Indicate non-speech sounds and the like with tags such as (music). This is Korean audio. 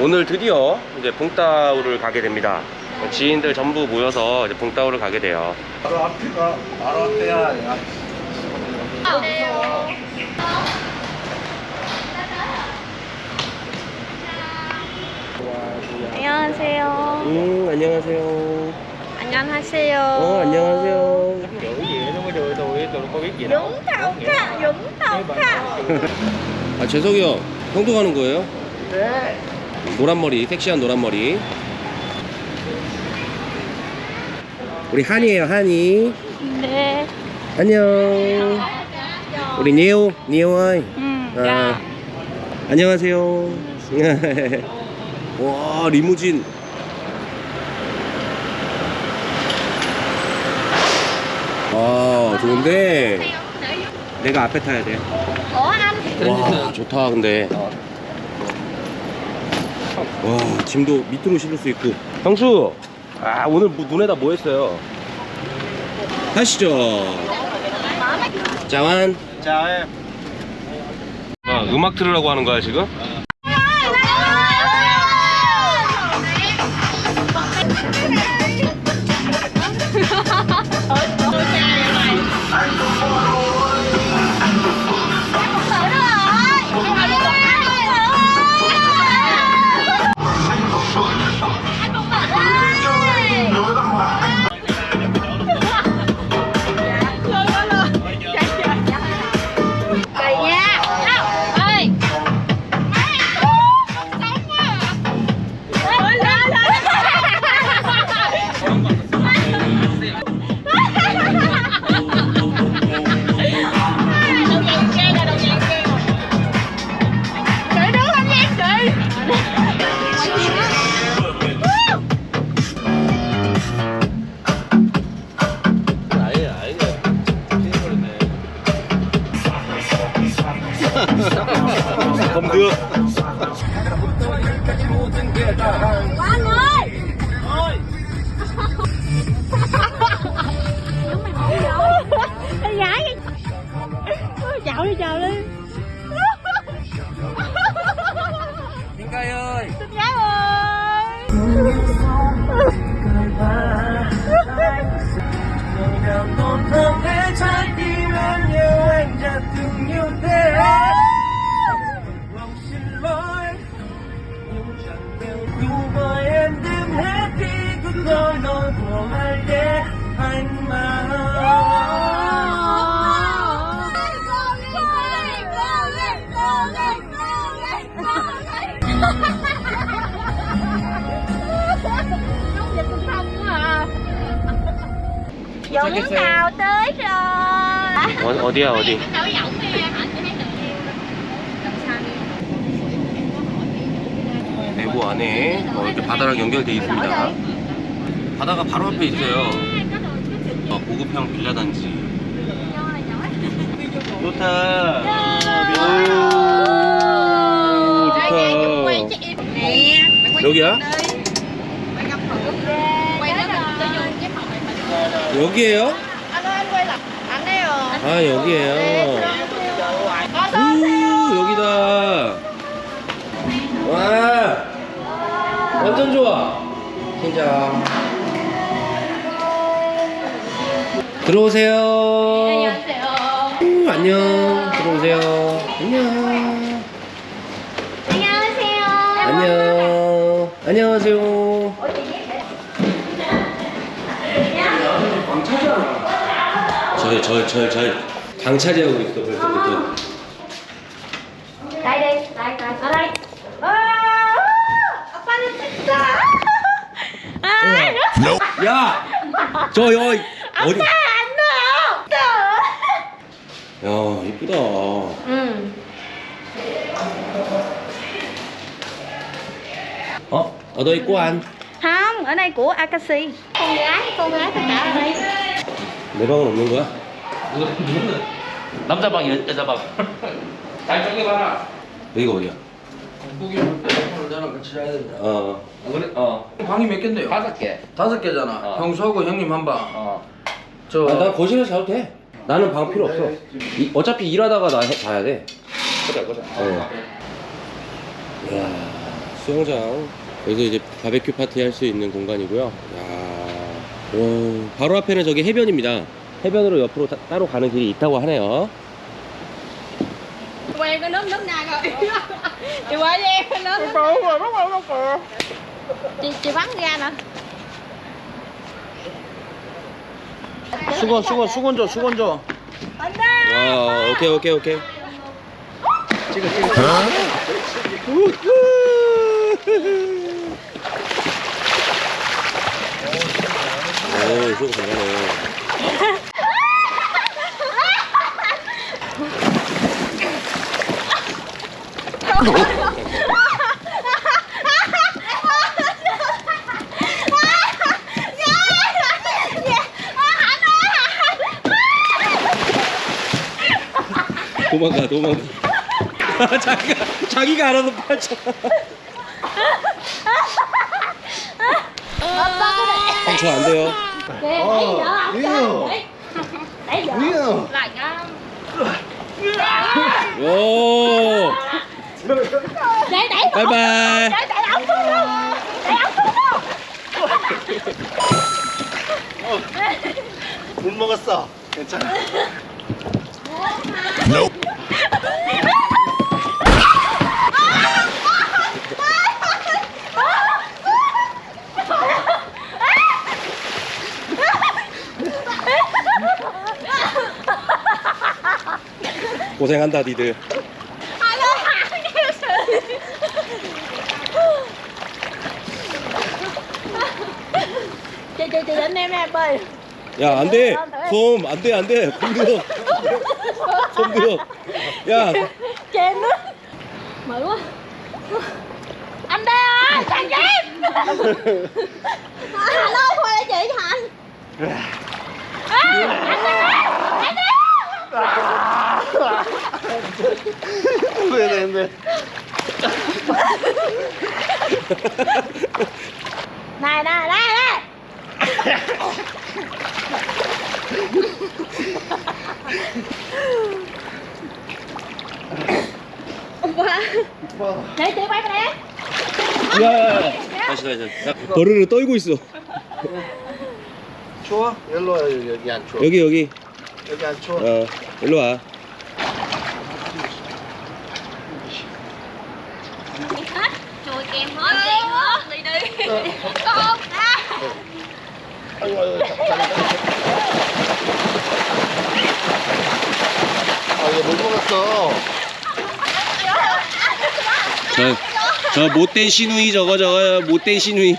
오늘 드디어 이제 붕따오를 가게 됩니다. 지인들 전부 모여서 이제 붕따오를 가게 돼요. 바로 앞이가 바로 앞에야 야. 안녕하세요. 음, 안녕하세요. 안녕하세요. 어, 안녕하세요. 용타오카, 용타오카. 아, 재석이 형, 형도 가는 거예요? 네. 노란 머리, 섹시한 노란 머리. 우리 한이에요, 한이. 네. 안녕. 우리 니오, 니오아이. 음, 아, 야. 안녕하세요. (laughs) 와, 리무진. 와, 좋은데. 내가 앞에 타야 돼. 와, 좋다, 근데. 와, 짐도 밑으로 실을 수 있고. 형수, 아, 오늘 뭐- 눈에다 뭐 했어요? 하시죠. 자완. 자, 아, 음악 들으라고 하는 거야, 지금? Thank you. không không thể trái tim em yêu anh thế lòng xin lỗi nhưng chẳng đều đủ với em đêm hết đi cứ đôi nỗi của hai để anh mà Vô miếng nào? Tới rồi 어, 어디야, 어디? 내부 안에 어, 이렇게 바다랑 연결되어 있습니다. 바다가 바로 앞에 있어요. 어, 고급형 빌라 단지. 좋다. 오, 좋다. 여기야? 여기에요? 아 여기에요. 오 여기다. 와 완전 좋아. 진짜. 들어오세요. 오, 안녕. 들어오세요. 안녕. 안녕하세요 안녕. 안녕하세요. 저희 저희 저희 저희 방차지하고 있어 벌써부터. đây đây ở đây à, 아빠는 진짜 아, 야, 저 여기 어디? 안 나요 야 이쁘다. 응 어? ở đây có ăn. không ở đây của Akashi con gái con gái tất cả ở đây 내 방은 없는 거야? 남자 방, 여자 방. (laughs) 잘 쪼개봐라. 여기가 어디야? 국이 오늘 나랑 같이 자야 된다. 어. 그래? 어. 방이 몇 개인데요? 다섯 개. 다섯 개잖아. 어. 형수하고 형님 한 방. 어. 저 아, 난 거실에서 자도 돼. 나는 방 필요 없어. 이, 어차피 일하다가 나 해, 자야 돼. 그래 그래. 어. 이야, 수영장. 여기서 이제 바베큐 파티 할 수 있는 공간이고요. 야, 오, 바로 앞에는 저기 해변입니다. 해변으로 옆으로 따, 따로 가는 길이 있다고 하네요. quen cái nước nước nào rồi chị qua với em cái nước chị chị bắn ra nè 수건 수건 수건 줘 수건 줘. 와, 오케이, 오케이, 오케이. 찍어 찍어. 오, 수영 잘하네. 도망가, 도망가. 자기가, 자기가 알아서 빠져. 형, 저안 돼요. giờ Yêu. lại ra 오, 바이바이. 못 먹었어. 괜찮아. 고생한다, 니들. 야, 안 돼. 솜, 안 돼, 안 돼. 솜들 어. 솜 들어. 야, chị em nước mệt quá anh đây ơi thằng em alo thôi là chị cho anh à, anh đây anh đây 왜 되는데? này này này này 오빠 내 뒤에 빨리 그래 야, 다시, 다시. 야, 버르르 떨고 있어. 추워? 일로 와 여기, 여기 안 추워. 여기, 여기. 여기 안 추워. 어, 일로 와. hết chùi kèm hết đi đi. 아이고 아이고. 아못 먹었어. 저, 저 못된 시누이 저거, 저거, 못된 시누이.